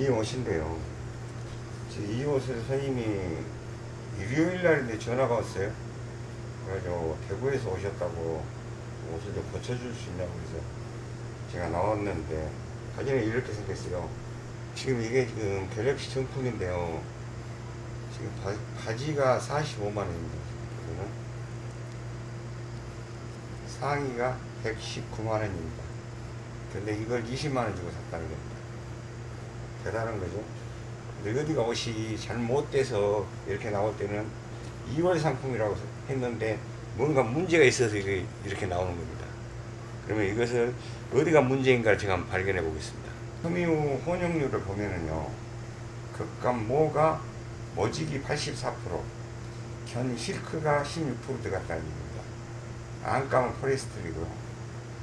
이 옷인데요. 이 옷을 선생님이 일요일 날인데 전화가 왔어요. 그래가지고 대구에서 오셨다고 옷을 좀 고쳐줄 수 있냐고 그래서 제가 나왔는데 바지는 이렇게 생겼어요. 지금 이게 지금 갤럭시 정품인데요. 지금 바, 바지가 45만원입니다. 그거는 상의가 119만원입니다. 근데 이걸 20만원 주고 샀다는 겁니다. 대단한 거죠. 어디가 옷이 잘못돼서 이렇게 나올 때는 2월 상품이라고 했는데 뭔가 문제가 있어서 이렇게 나오는 겁니다. 그러면 이것을 어디가 문제인가를 제가 한번 발견해 보겠습니다. 섬유 혼용률을 보면은요, 극감 모가 모직이 84%, 견 실크가 16% 들어갔다는 얘기입니다. 안감은 포리스트리고요.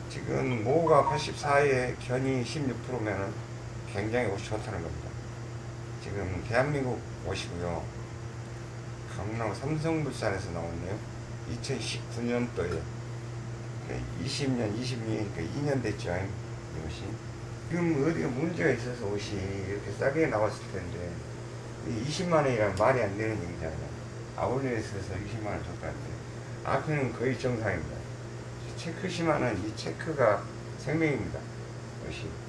지금 모가 84에 견이 16%면은 굉장히 옷이 좋다는 겁니다. 지금 대한민국 옷이고요. 강남 삼성물산에서 나왔네요. 2019년도에 20년, 22년, 그러니까 2년 됐죠. 이것이. 지금 어디가 문제가 있어서 옷이 이렇게 싸게 나왔을 텐데 20만 원이란 말이 안 되는 얘기잖아요. 아울렛에서 20만 원 줬다는데 앞에는 거의 정상입니다. 체크 심하는 이 체크가 생명입니다. 옷이.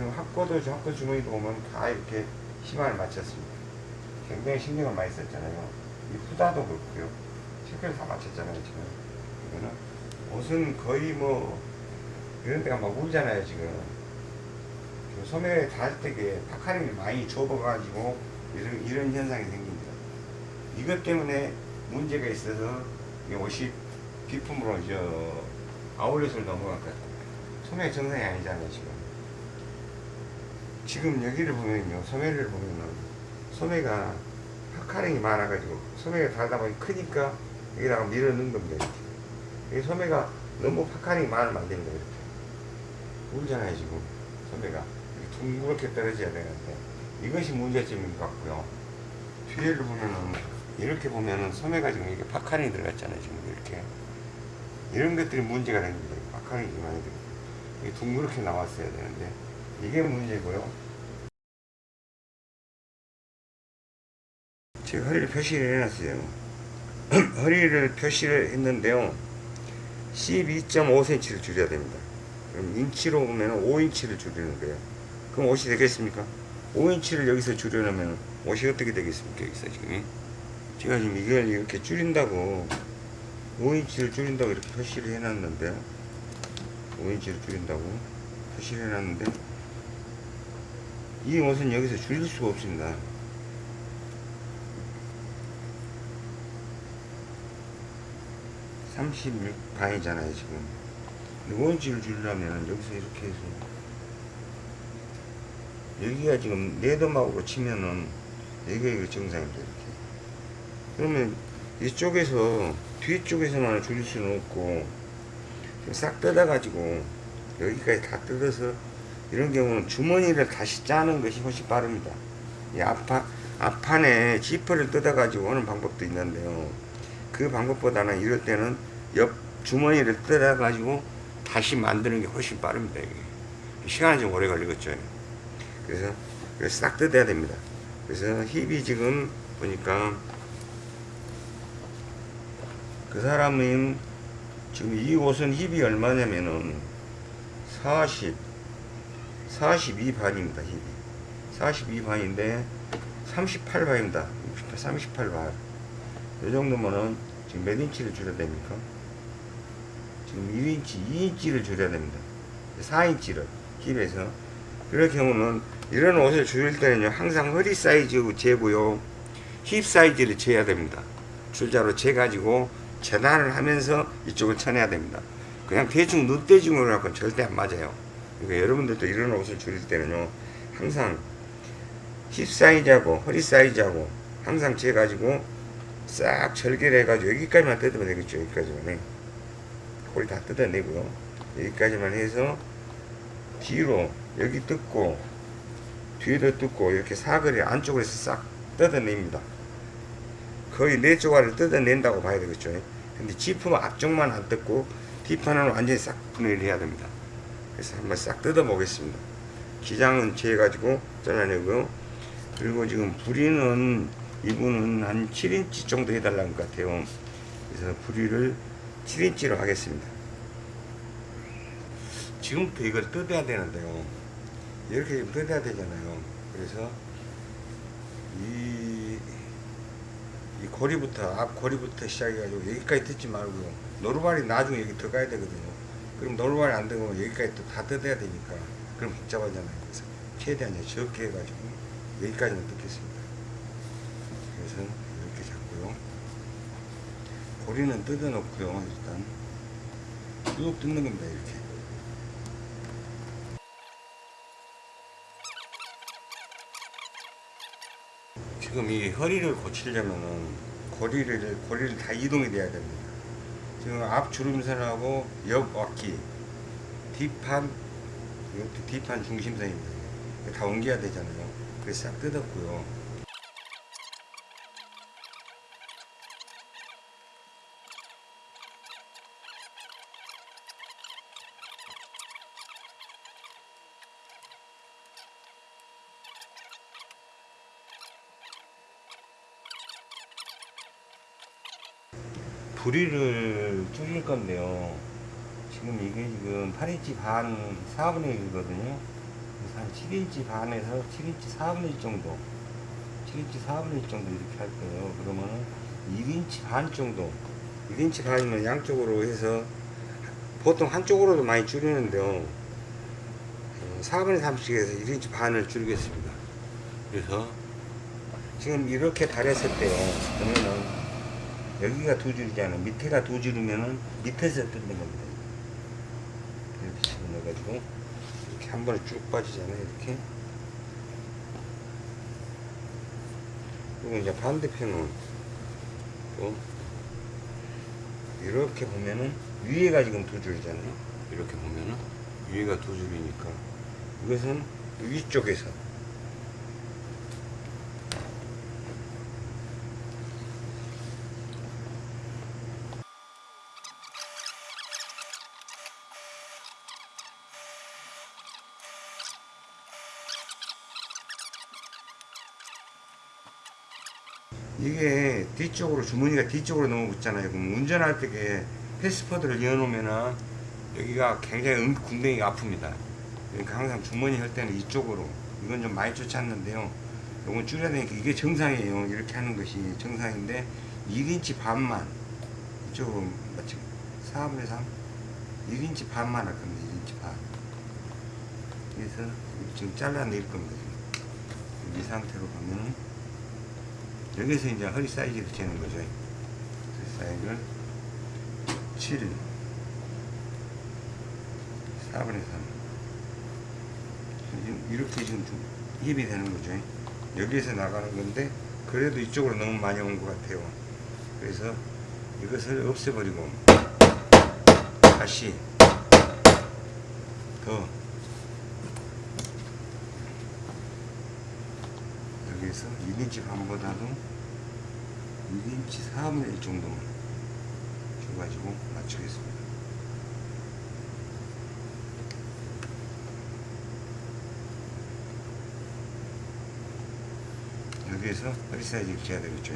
지금 학고도 학고 주머니도 보면 다 이렇게 심화를 맞췄습니다. 굉장히 신경을 많이 썼잖아요. 이 후다도 그렇고요. 체크를 다 맞췄잖아요, 지금. 이거는 옷은 거의 뭐 이런 데가 막 울잖아요, 지금. 그 닿을 때게 파카림이 많이 좁아가지고 이런, 이런 현상이 생깁니다. 이것 때문에 문제가 있어서 이 옷이 B품으로 저 아울렛을 넘어갔거든요. 소매 정상이 아니잖아요, 지금. 지금 여기를 보면요, 소매를 보면은 소매가 puckering이 많아가지고 소매가 달다 보니 크니까 여기다가 밀어 넣는 겁니다, 이렇게. 이 소매가 너무 puckering이 많으면 안 된다, 이렇게. 울잖아요, 지금. 소매가. 둥그렇게 떨어져야 되는데 이것이 문제점인 것 같고요. 뒤에를 보면은 이렇게 보면은 소매가 지금 이게 puckering이 들어갔잖아요, 지금 이렇게. 이런 것들이 문제가 됩니다. puckering이 많이 들어. 이게 둥그렇게 나왔어야 되는데 이게 문제고요. 제가 허리를 표시를 해놨어요. 허리를 표시를 했는데요. 12.5cm를 줄여야 됩니다. 그럼 인치로 보면 5인치를 줄이는 거예요. 그럼 옷이 되겠습니까? 5인치를 여기서 줄여놓으면 옷이 어떻게 되겠습니까? 여기서 지금. 제가 지금 이걸 이렇게 줄인다고 5인치를 줄인다고 이렇게 표시를 해놨는데 5인치를 줄인다고 표시를 해놨는데 이 옷은 여기서 줄일 수가 없습니다. 삼십육 반이잖아요 지금. 근데 5인치를 줄이려면 여기서 이렇게 해서 여기가 지금 네더막으로 치면은 여기가 정상입니다 이렇게. 그러면 이쪽에서 뒤쪽에서만 줄일 수는 없고 싹 뜯어 가지고 여기까지 다 뜯어서 이런 경우는 주머니를 다시 짜는 것이 훨씬 빠릅니다. 이 앞판, 앞판에 지퍼를 뜯어 가지고 하는 방법도 있는데요. 그 방법보다는 이럴 때는 옆 주머니를 뜯어가지고 다시 만드는 게 훨씬 빠릅니다. 이게. 시간이 좀 오래 걸리겠죠. 그래서, 싹 뜯어야 됩니다. 그래서 힙이 지금 보니까 그 사람은 지금 이 옷은 힙이 얼마냐면은 40 42반입니다 힙이 42반인데 38반입니다 38반 이 정도면은 지금 몇 인치를 줄여야 됩니까 지금 1인치 2인치를 줄여야 됩니다 4인치를 힙에서 그럴 경우는 이런 옷을 줄일 때는요 항상 허리 사이즈 재고요 힙 사이즈를 재야 됩니다 줄자로 재가지고 재단을 하면서 이쪽을 쳐내야 됩니다. 그냥 대충 눈대중으로 갖고는 절대 안 맞아요. 그러니까 여러분들도 이런 옷을 줄일 때는요, 항상 힙 사이즈하고 허리 사이즈하고 항상 재가지고 싹 절개해가지고 여기까지만 뜯으면 되겠죠. 여기까지만 해. 그걸 다 뜯어내고요. 여기까지만 해서 뒤로 여기 뜯고 뒤에도 뜯고 이렇게 사거리 안쪽으로 해서 싹 뜯어냅니다. 거의 네 조각을 뜯어낸다고 봐야 되겠죠. 근데 지품 앞쪽만 안 뜯고 뒷판은 완전히 싹 분해를 해야 됩니다. 그래서 한번 싹 뜯어 보겠습니다. 기장은 재 가지고 잘라내고요. 그리고 지금 부리는 이분은 한 7인치 정도 해달라는 것 같아요. 그래서 부리를 7인치로 하겠습니다. 지금부터 이걸 뜯어야 되는데요. 이렇게 뜯어야 되잖아요. 그래서 이, 이 고리부터 앞 고리부터 시작해가지고 여기까지 뜯지 말고요. 노루발이 나중에 여기 들어가야 되거든요. 그럼 노루발이 안 되고 여기까지 또 다 뜯어야 되니까 그럼 복잡하잖아요. 그래서 최대한 적게 해가지고 여기까지는 뜯겠습니다. 그래서. 고리는 뜯어 놓고요. 일단 쭉 뜯는 겁니다. 이렇게. 지금 이 허리를 고치려면은 고리를 고리를 다 이동이 돼야 됩니다. 지금 앞 주름선하고 옆 어깨 뒷판 이것도 뒷판 중심선입니다. 다 옮겨야 되잖아요. 그래서 싹 뜯었고요. 부리를 줄일 건데요. 지금 이게 지금 8인치 반 4분의 1이거든요. 그래서 한 7인치 반에서 7인치 4분의 1 정도. 7인치 4분의 1 정도 이렇게 할 거예요. 그러면은 1인치 반 정도. 1인치 반이면 양쪽으로 해서 보통 한쪽으로도 많이 줄이는데요. 어, 4분의 3씩 해서 1인치 반을 줄이겠습니다. 그래서 지금 이렇게 달했을 때요. 그러면은 여기가 두 줄이잖아요. 밑에가 두 줄이면은 밑에서 뜯는 겁니다. 이렇게 집어넣어가지고 이렇게 한 번에 쭉 빠지잖아요. 이렇게. 그리고 이제 반대편은 또 이렇게 보면은 위에가 지금 두 줄이잖아요. 이렇게 보면은 위에가 두 줄이니까 이것은 위쪽에서 이게 뒤쪽으로 주머니가 뒤쪽으로 너무 붙잖아요. 그럼 운전할 때게 패스포드를 이어놓으면은 여기가 굉장히 음, 궁뎅이가 아픕니다. 그러니까 항상 주머니 할 때는 이쪽으로 이건 좀 많이 쫓았는데요. 이건 줄여야 되니까 이게 정상이에요. 이렇게 하는 것이 정상인데 1인치 반만 이쪽으로 마치 4분의 3 1인치 반만 할 겁니다. 1인치 반 그래서 지금 잘라낼 겁니다. 이 상태로 가면은 여기서 이제 허리 사이즈를 재는 거죠. 사이즈를 7, 4분의 3. 지금 이렇게 지금 좀 힙이 되는 거죠. 여기에서 나가는 건데, 그래도 이쪽으로 너무 많이 온 것 같아요. 그래서 이것을 없애버리고, 다시 더 여기에서 1인치 반보다도 1인치 4분의 1 정도만 줘가지고 맞추겠습니다. 여기에서 허리 사이즈를 재야 되겠죠.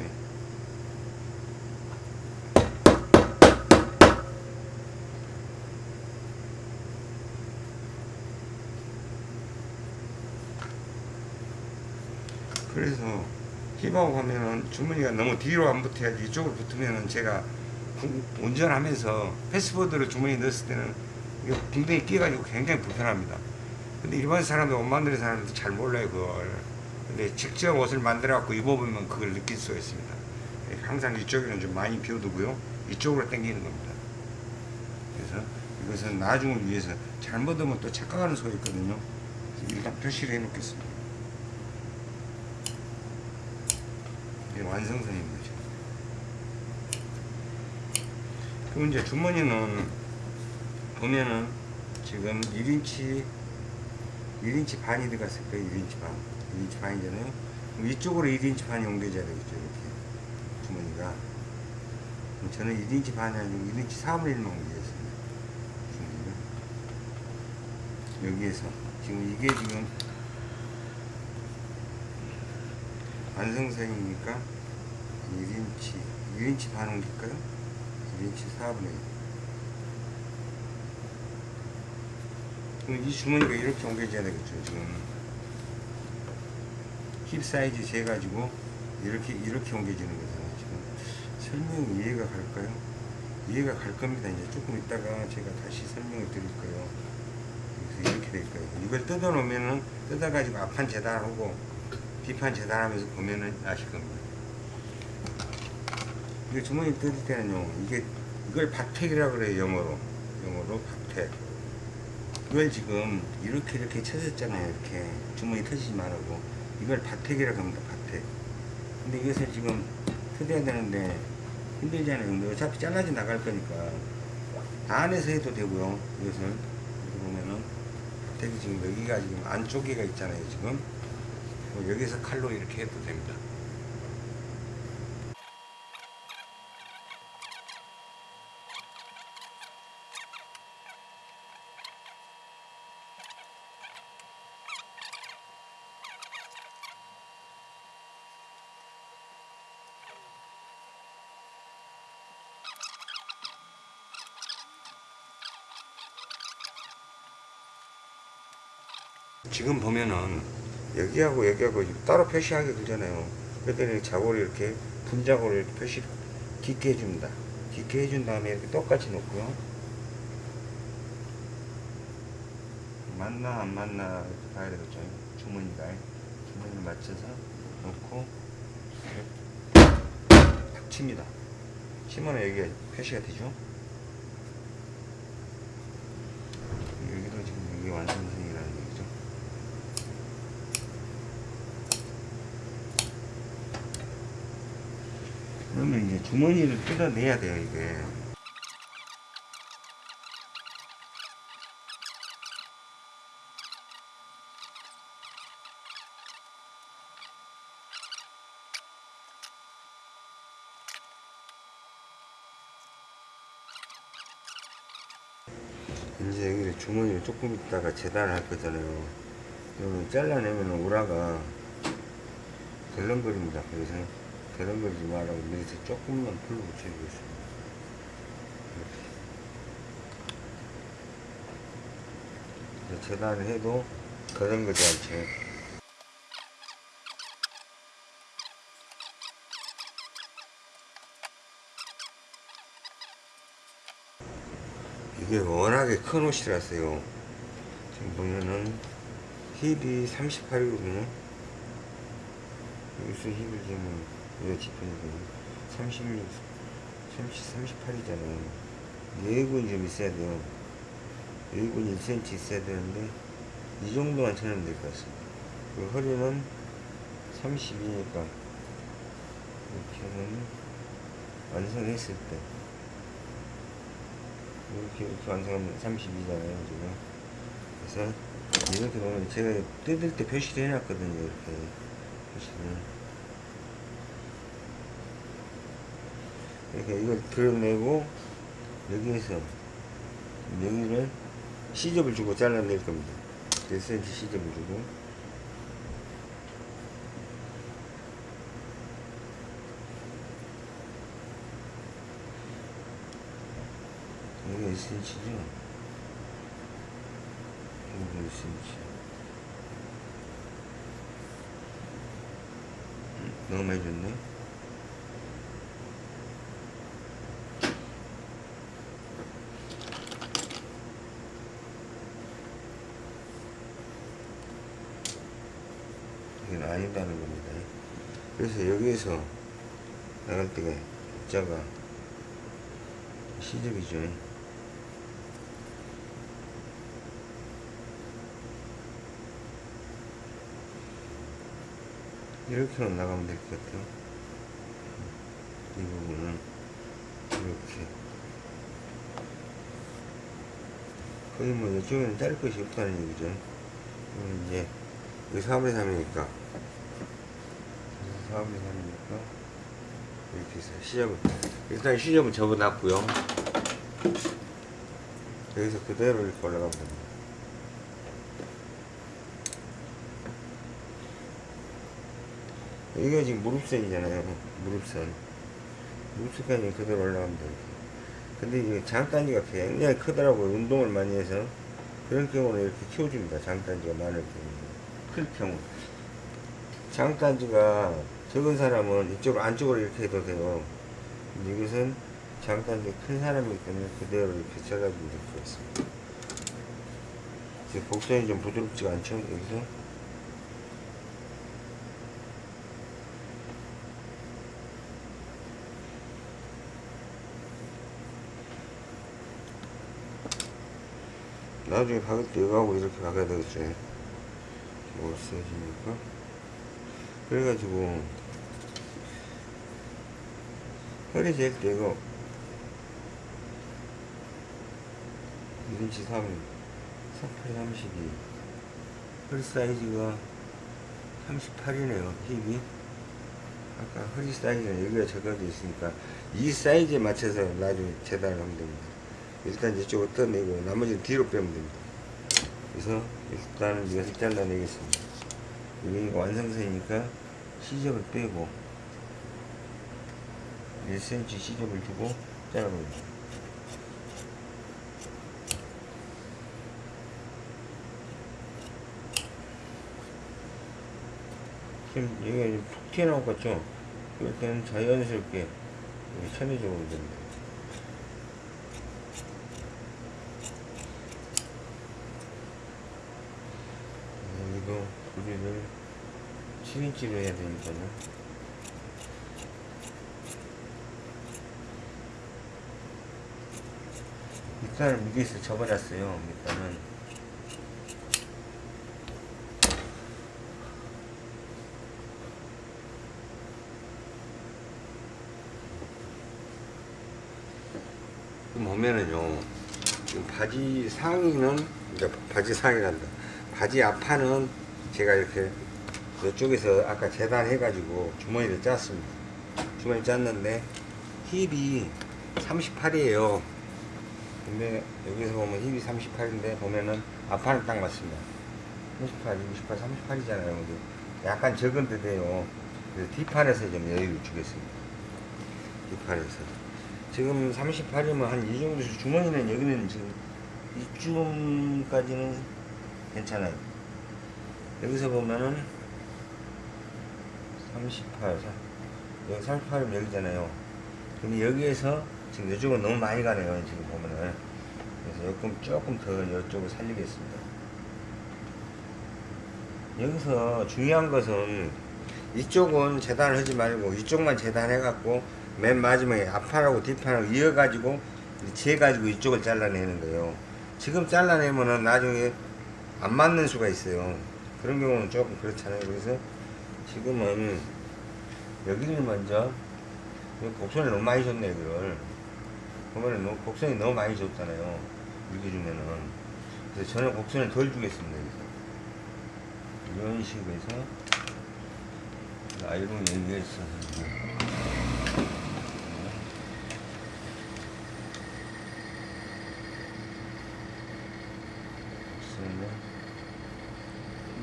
그래서 힙하고 하면은 주머니가 너무 뒤로 안 붙어야지 이쪽으로 붙으면은 제가 구- 운전하면서 패스포드를 주머니에 넣었을 때는 이게 붕대에 끼가지고 굉장히 불편합니다. 근데 일반 사람들 옷 만드는 사람들 잘 몰라요 그걸. 근데 직접 옷을 만들어 갖고 입어보면 그걸 느낄 수가 있습니다. 예, 항상 이쪽에는 좀 많이 비워두고요. 이쪽으로 당기는 겁니다. 그래서 이것은 나중을 위해서 잘못 하면 또 착각하는 소리 있거든요. 일단 표시를 해 놓겠습니다. 이게 완성선인 거죠. 그럼 이제 주머니는 보면은 지금 1인치 1인치 반이 들어갔을 거예요. 1인치 반. 1인치 반이잖아요. 이쪽으로 1인치 반이 옮겨져야 되겠죠. 이렇게 주머니가. 저는 1인치 반이 아니고 1인치 4분의 1만 옮기겠습니다. 주머니가. 여기에서 지금 이게 지금 완성선이니까 1인치 1인치 반 옮길까요? 1인치 4분의 1 그럼 이 주머니가 이렇게 옮겨져야 되겠죠 지금. 힙 사이즈 재가지고 이렇게 이렇게 옮겨지는 거잖아요 지금. 설명이 이해가 갈까요? 이해가 갈 겁니다. 이제 조금 있다가 제가 다시 설명을 드릴 거예요? 그래서 이렇게 될 거예요? 이걸 뜯어 놓으면은 뜯어 가지고 앞판 재단하고 뒷판 재단하면서 보면은 아실 겁니다. 이게 주머니 뜯을 때는요 이게 이걸 박택이라고 그래요 영어로. 영어로 박택. 이걸 지금 이렇게 이렇게 쳐졌잖아요 이렇게. 주머니 터지지 말라고. 이걸 박택이라고 합니다 박택. 근데 이것을 지금 터져야 되는데 힘들잖아요. 근데 어차피 잘라져 나갈 거니까 안에서 해도 되고요 이것을. 이렇게 보면은 박택이 지금 여기가 지금 안쪽에가 있잖아요 지금. 뭐 여기서 칼로 이렇게 해도 됩니다. 지금 보면은 여기하고 여기하고 따로 표시하게 되잖아요. 그랬더니 자고를 이렇게 분자고를 표시 깊게 해줍니다. 깊게 해준 다음에 이렇게 똑같이 놓고요. 맞나 안 맞나 봐야 되겠죠. 주머니가 주머니를 맞춰서 놓고 탁 칩니다. 치면 여기가 표시가 되죠. 여기도 지금 이게 완성선이라는 얘기죠. 그러면 이제 주머니를 뜯어내야 돼요, 이게. 이제 여기 주머니를 조금 있다가 재단을 할 거잖아요. 그러면 잘라내면 오라가 덜렁거립니다. 그래서 덜렁거리지 말라고 밑에 조금만 풀로 붙여주겠습니다. 재단을 해도 덜렁거리지 않죠. 이게 워낙에 큰 옷이라서요. 지금 보면은 힙이 38이거든요. 여기서 힙을 재 면 이거 지퍼니까 36, 30, 38이잖아요. 여기군 좀 있어야 돼요. 여기군 1cm 있어야 되는데 이 정도만 쳐내면 될 것 같습니다. 그 허리는 32니까 이렇게 하면 완성했을 때 이렇게 이렇게 완성하면 32잖아요 지금 그래서 이렇게 보면 제가 뜯을 때 표시를 해놨거든요 이렇게 표시를 이렇게 이걸 드러내고 여기에서 여기를 시접을 주고 잘라낼 겁니다 1cm 시접을 주고 여기 1cm죠? 여기 1cm. 음, 너무 많이 줬네? 이건 아니다는 겁니다. 그래서 여기에서 나갈 때가 입자가 시접이죠. 이렇게만 나가면 될 것 같아요. 이 부분은 이렇게. 거의 뭐 이쪽에는 자를 것이 없다는 얘기죠. 이제 여기 4분의 3이니까 다음 영상이니까 이렇게 해서 시접은 일단 시접은 접어놨고요. 여기서 그대로 이렇게 올라가면 됩니다. 이게 지금 무릎선이잖아요. 무릎선. 무릎선까지 그대로 올라가면 돼요. 근데 이게 장단지가 굉장히 크더라고요. 운동을 많이 해서. 그런 경우는 이렇게 키워줍니다. 장단지가 많을 경우 큰 경우. 장단지가 적은 사람은 이쪽으로 안쪽으로 이렇게 해도 돼요. 이것은 장단지 큰 사람이기 때문에 그대로 이렇게 잘라주면 될 것 같습니다. 지금 곡선이 좀 부드럽지가 않죠? 여기서. 나중에 박을 때 이거하고 이렇게 박아야 되겠죠. 뭐 써지니까. 그래가지고, 잴때 이거, 1인치 3, 38, 32. 허리 사이즈가 38이네요, 힙이. 아까 허리 사이즈는 여기가 적어져 있으니까, 이 사이즈에 맞춰서 나중에 재단을 하면 됩니다. 일단 이쪽으로 떠내고 나머지는 뒤로 빼면 됩니다. 그래서 일단은 이것을 잘라내겠습니다. 여기가 완성선이니까 시접을 빼고 1cm 시접을 주고 잘라봅니다. 지금 이제 푹 튀어나올 것 같죠? 이럴 때는 자연스럽게 여기 천여적으로 됩니다. 여기도 우리를 7인치로 해야 되니까요. 밑단을 미리서 접어놨어요. 밑단은. 지금 보면은요, 지금 바지 상의는, 이제 바지 상의란다. 바지 앞판은 제가 이렇게 이쪽에서 아까 재단해가지고 주머니를 짰습니다. 주머니 짰는데 힙이 38이에요. 근데 여기서 보면 힙이 38인데 보면은 앞판은 딱 맞습니다. 38, 28, 38이잖아요. 근데 약간 적은 듯해요. 그래서 뒷판에서 좀 여유를 주겠습니다. 뒷판에서. 지금 38이면 한 이 정도 주머니는 여기는 지금 이쯤까지는 괜찮아요. 여기서 보면은 38, 여기 38이면 여기잖아요. 근데 여기에서 지금 이쪽은 너무 많이 가네요. 지금 보면은. 그래서 조금, 조금 더 이쪽을 살리겠습니다. 여기서 중요한 것은 이쪽은 재단을 하지 말고 이쪽만 재단해갖고 맨 마지막에 앞판하고 뒷판하고 이어가지고 재가지고 이쪽을 잘라내는 거예요. 지금 잘라내면은 나중에 안 맞는 수가 있어요. 그런 경우는 조금 그렇잖아요. 그래서 지금은 여기를 먼저 곡선을 너무 많이 줬네 이걸 보면은 너무 곡선이 너무 많이 줬잖아요. 이렇게 주면은 그래서 저는 곡선을 덜 주겠습니다. 여기서. 이런 식으로 해서 아이롱 여기에서 곡선을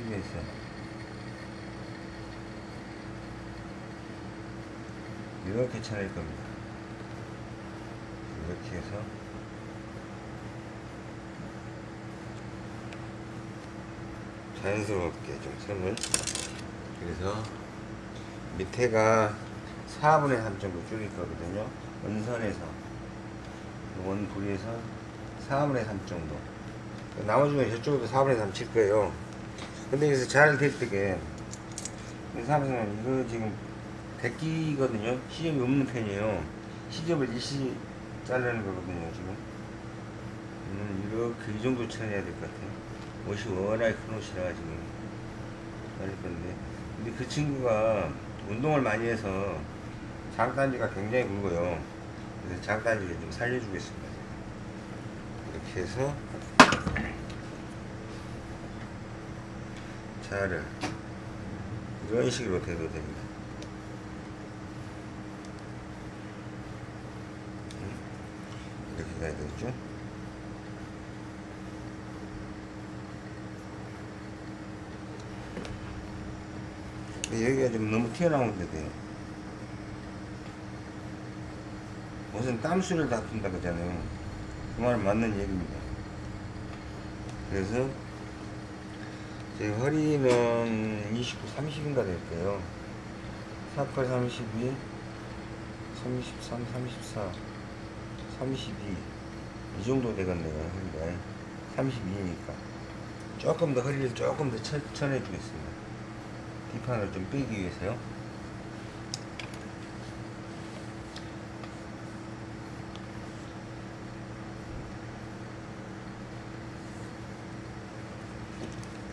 여기에서 이렇게 쳐낼 겁니다. 해서 자연스럽게 좀 선을 그래서 밑에가 4분의 3 정도 줄일 거거든요. 원선에서 원부리에서 4분의 3 정도 나머지 는 저쪽으로 4분의 3 칠 거예요. 근데 여기서 잘 될 때게 사람은 이거 지금 대끼거든요. 시접이 없는 편이에요. 시접을 일시 자르는 거거든요, 지금. 음, 이렇게 이 정도 쳐내야 될 것 같아요. 옷이 워낙에 큰 옷이라 지금 자를 건데. 근데 그 친구가 운동을 많이 해서 장단지가 굉장히 굵어요. 그래서 장단지를 좀 살려주겠습니다. 이렇게 해서 자를 이런 식으로 돼도 됩니다. 이렇게 가야 되겠죠? 여기가 좀 너무 튀어나오는데 돼. 무슨 땀수를 다툰다 그러잖아요. 그 말은 맞는 얘기입니다. 그래서 제 허리는 29, 30인가 될 거예요. 48, 32, 33, 34, 32. 이 정도 되겠네요. 허리가. 32니까. 조금 더 허리를 조금 더 천, 천해 주겠습니다. 뒷판을 좀 빼기 위해서요.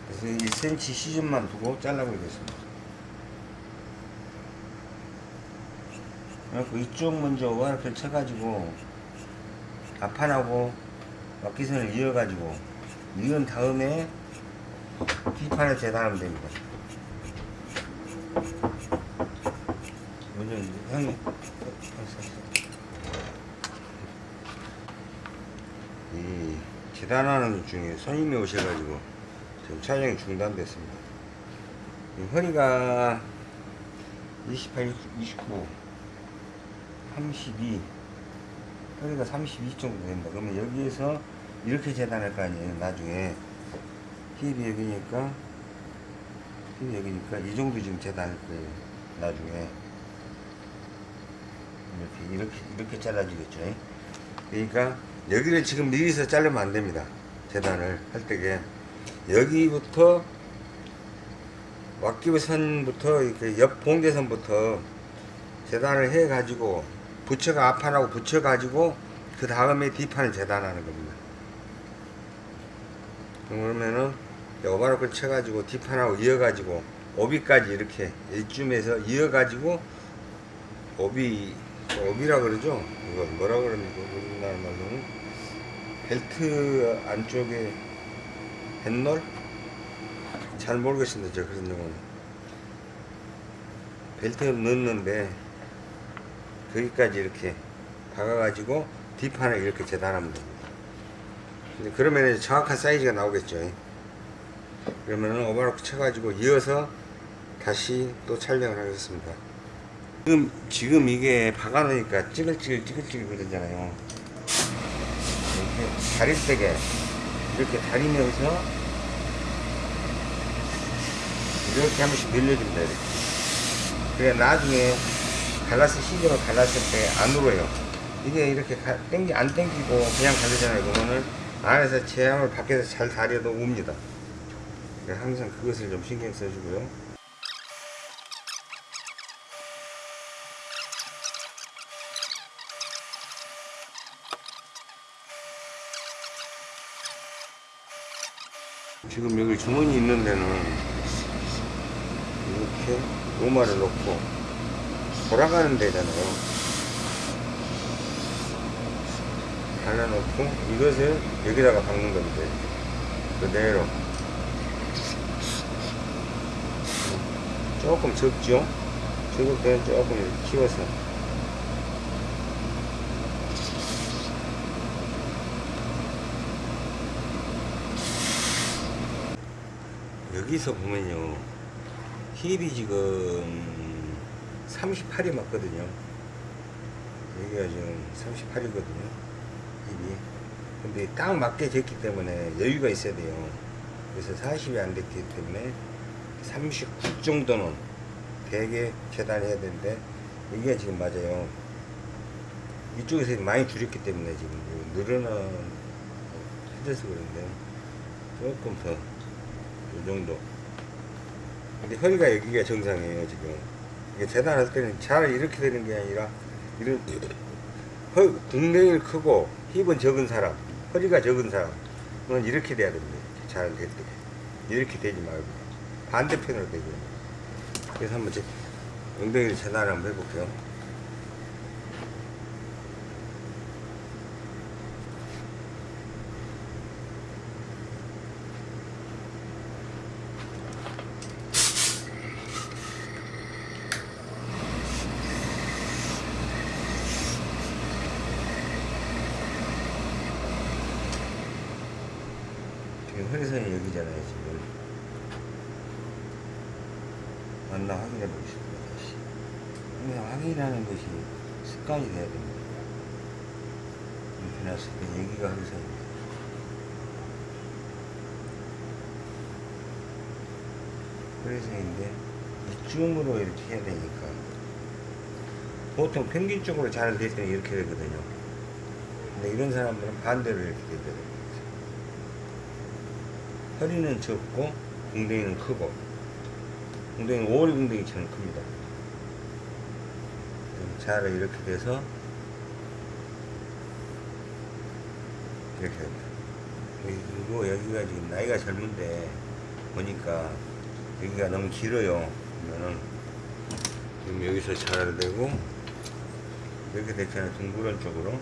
그래서 1cm 시즌만 두고 잘라버리겠습니다. 그래서 이쪽 먼저 와이프를 쳐가지고 앞판하고 막기선을 이어가지고 이은 다음에 뒷판을 재단하면 됩니다. 먼저 형이 이 재단하는 중에 손님이 오셔가지고 지금 촬영이 중단됐습니다. 이 허리가 28, 29, 32 허리가 32 정도 된다. 그러면 여기에서 이렇게 재단할 거 아니에요. 나중에 힙이 여기니까 힙이 여기니까 이 정도 지금 재단할 거예요. 나중에 이렇게 이렇게 이렇게 잘라지겠죠. 그러니까 여기를 지금 미리서 자르면 안 됩니다. 재단을 할 때게 여기부터 왁기선부터 이렇게 옆 봉제선부터 재단을 해 가지고 부처가 앞판하고 붙여 가지고 그 다음에 뒷판을 재단하는 겁니다. 그러면은 오바로크를 쳐가지고 뒷판하고 이어가지고 오비까지 이렇게 이쯤에서 이어가지고 오비 오비라 그러죠? 이거 뭐라 그럽니까? 우리나라 말로는 벨트 안쪽에 뱃놀? 잘 모르겠습니다. 저 그런 용어는 벨트 넣는데 거기까지 이렇게 박아가지고 뒷판을 이렇게 재단하면 됩니다. 그러면 정확한 사이즈가 나오겠죠. 그러면은 오버로크 쳐가지고 이어서 다시 또 촬영을 하겠습니다. 지금, 지금 이게 박아놓으니까 찌글찌글 찌글찌글 그러잖아요. 이렇게 다릴 때게 이렇게 다리면서 이렇게 한 번씩 늘려줍니다. 이렇게. 그래 나중에 갈라스 시즈로 갈랐을 때안 울어요. 이게 이렇게 가, 땡기, 안 땡기고 그냥 가르잖아요. 그러면은 안에서 제함을 밖에서 잘 다려도 웁니다. 그래서 항상 그것을 좀 신경 써주고요. 지금 여기 주머니 있는 데는 이렇게 오마를 놓고 돌아가는 데잖아요. 갈라놓고 이것을 여기다가 박는 겁니다. 그대로. 조금 적죠? 적을 때는 조금 키워서. 여기서 보면요. 힙이 지금 38이 맞거든요. 여기가 지금 38이거든요. 힙이. 근데 딱 맞게 졌기 때문에 여유가 있어야 돼요. 그래서 40이 안 됐기 때문에 39 정도는 되게 재단해야 되는데 여기가 지금 맞아요. 이쪽에서 많이 줄였기 때문에 지금 늘어나 해져서 그런데 조금 더 이 정도. 근데 허리가 여기가 정상이에요 지금. 이게 재단할 때는 잘 이렇게 되는 게 아니라 이런 허, 등덩이를 크고 힙은 적은 사람, 허리가 적은 사람은 이렇게 돼야 됩니다. 잘될 때. 이렇게 되지 말고 반대편으로 되고요. 그래서 한번 제 엉덩이를 재단을 한번 해볼게요. 지금 허리선이 여기잖아요, 지금. 맞나 확인해 보겠습니다. 다시. 항상 확인하는 것이 습관이 돼야 됩니다. 이렇게 놨을 때 여기가 항상입니다. 그래서 이제 이쯤으로 이렇게 해야 되니까 보통 평균적으로 잘 될 때는 이렇게 되거든요. 근데 이런 사람들은 반대로 이렇게 되더라고요. 허리는 적고 궁뎅이는 크고 궁뎅이는 오리 궁뎅이처럼 큽니다. 잘 이렇게 돼서 이렇게 됩니다. 그리고 여기가 지금 나이가 젊은데 보니까 여기가 너무 길어요. 그러면은 지금 여기서 잘 되고 이렇게 됐잖아요. 둥그런 쪽으로.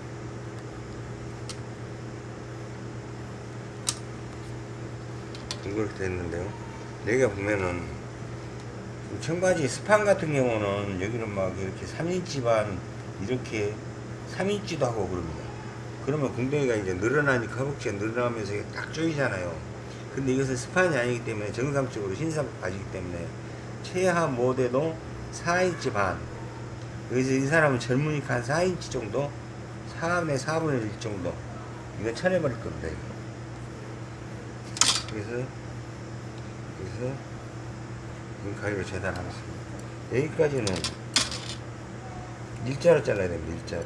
둥그렇게 됐는데요. 여기가 보면은 이 청바지 스판 같은 경우는 여기는 막 이렇게 3인치 반 이렇게 3인치도 하고 그럽니다. 그러면 궁뎅이가 이제 늘어나니까 허벅지가 늘어나면서 딱 조이잖아요. 근데 이것은 스판이 아니기 때문에 정상적으로 흰삼 바지기 때문에 최하 모대도 4인치 반. 여기서 이 사람은 젊으니까 한 4인치 정도? 4분의 4분의 1 정도. 이거 쳐내버릴 겁니다, 이거. 그래서, 그래서, 이 가위로 재단하겠습니다. 여기까지는 일자로 잘라야 됩니다, 일자로.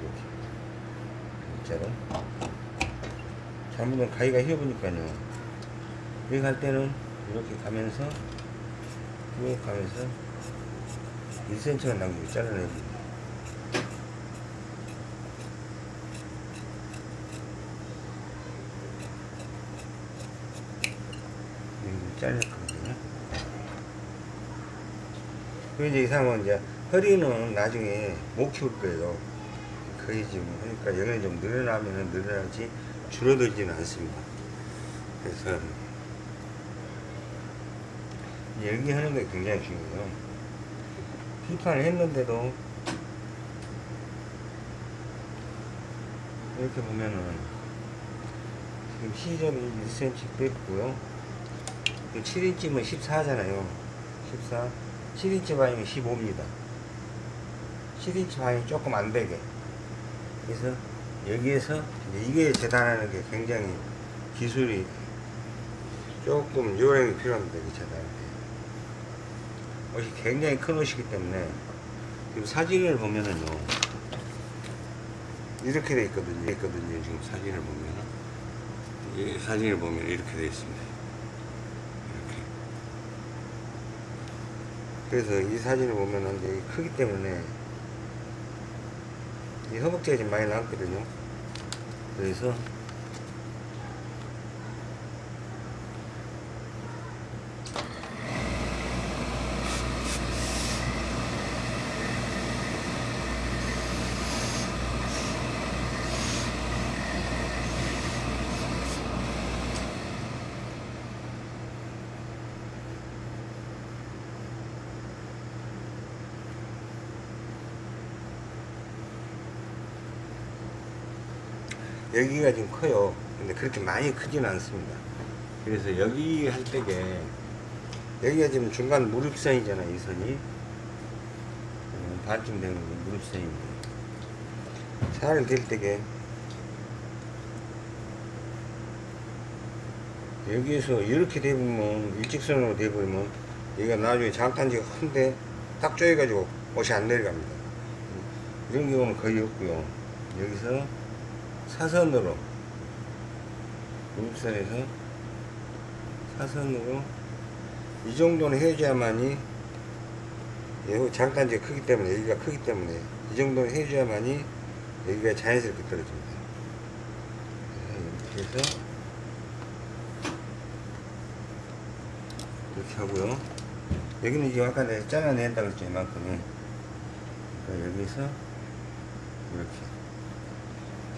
이렇게. 일자로. 잘못하면 가위가 휘어보니까요. 여기 갈 때는 이렇게 가면서, 이렇게 가면서, 1cm가 남기고 잘라내기. 여기 잘렸거든요. 그 이제 이 사람은 이제 허리는 나중에 못 키울 거예요. 거의 지금 그러니까 영양이 좀 늘어나면은 늘어나지 줄어들지는 않습니다. 그래서 여기 하는 게 굉장히 중요해요. 비판을 했는데도 이렇게 보면은 지금 시접이 1cm 뺐고요. 7인치면 14잖아요. 14. 7인치 반이면 15입니다. 7인치 반이 조금 안 되게. 그래서 여기에서 이게 재단하는 게 굉장히 기술이 조금 요령이 필요합니다. 이 재단할 때. 옷이 굉장히 큰 옷이기 때문에 지금 사진을 보면은요. 이렇게 돼 있거든요. 있거든요. 지금 사진을 보면은. 이 사진을 보면 이렇게 돼 있습니다. 이렇게. 그래서 이 사진을 보면은 이제 크기 때문에 이 허벅지가 좀 많이 나왔거든요. 그래서 여기가 지금 커요. 근데 그렇게 많이 크지는 않습니다. 그래서 여기 할 때게 여기가 지금 중간 무릎선이잖아요. 이 선이 음, 반쯤 되는 게 무릎선인데 살을 댈 때게 여기에서 이렇게 돼보면 일직선으로 돼버리면 여기가 나중에 장단지가 큰데 딱 조여가지고 옷이 안 내려갑니다. 이런 경우는 거의 없고요. 여기서 사선으로. 무릎선에서 사선으로. 이 정도는 해줘야만이 여기 장단지가 크기 때문에 여기가 크기 때문에 이 정도는 해줘야만이 여기가 자연스럽게 떨어집니다. 이렇게 해서 이렇게 하고요. 여기는 지금 아까 내가 잘라낸다 그랬죠 이만큼은. 그러니까 여기서 이렇게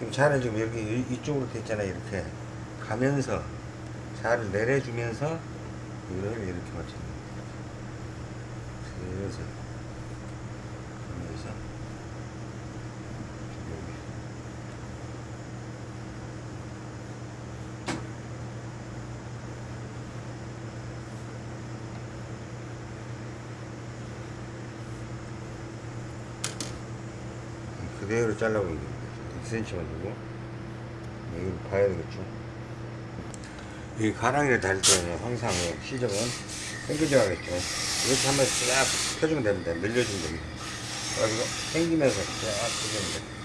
지금 자를 지금 여기 이쪽으로 됐잖아요 이렇게. 가면서 자를 내려주면서 이걸 이렇게 맞춥니다 그래서 그러면서 그대로 잘라봅니다 2cm만 두고. 이거 봐야 되겠죠? 이 가랑이를 달 때는 항상 시접은 당겨져 야겠죠. 이렇게 한번 쫙 펴주면 됩니다. 늘려주면 됩니다. 그래서 당기면서 쫙 펴주면 됩니다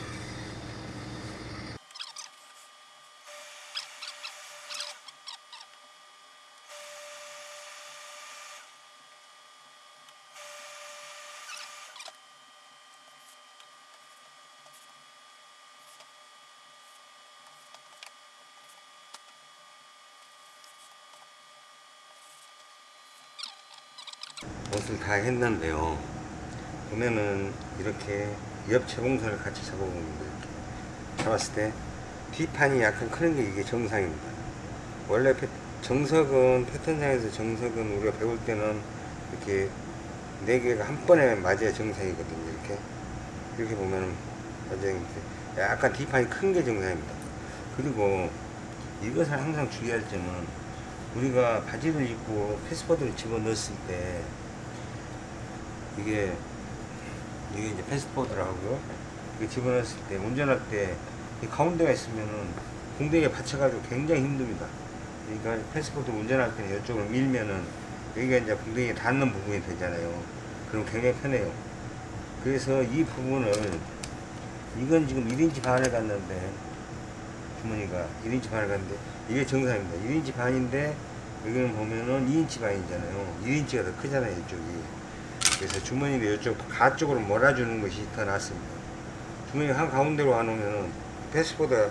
옷을 다 했는데요. 보면은 이렇게 옆 재봉선을 같이 잡아봅니다. 이렇게 잡았을 때 뒷판이 약간 크는 게 이게 정상입니다. 원래 패- 정석은 패턴상에서 정석은 우리가 배울 때는 이렇게 네 개가 한 번에 맞아야 정상이거든요. 이렇게 이렇게 보면은. 약간 뒷판이 큰 게 정상입니다. 그리고 이것을 항상 주의할 점은 우리가 바지를 입고 패스포드를 집어 넣었을 때 이게 이게 이제 패스포드라고요. 이게 집어 넣었을 때 운전할 때 이 가운데가 있으면은 공대에 받쳐가지고 굉장히 힘듭니다. 그러니까 패스포드 운전할 때는 이쪽으로 밀면은 여기가 이제 공대에 닿는 부분이 되잖아요. 그럼 굉장히 편해요. 그래서 이 부분을 이건 지금 1인치 반을 갔는데 주머니가 1인치 반을 갔는데 이게 정상입니다. 1인치 반인데 여기는 보면은 2인치 반이잖아요. 1인치가 더 크잖아요. 이쪽이. 그래서 주머니를 이쪽 가 쪽으로 몰아주는 것이 더 낫습니다. 주머니 한 가운데로 안 오면은 패스보다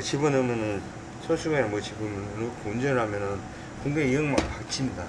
집어넣으면은 소수건에 뭐 집어넣고 운전을 하면은 공대에 영막 박칩니다.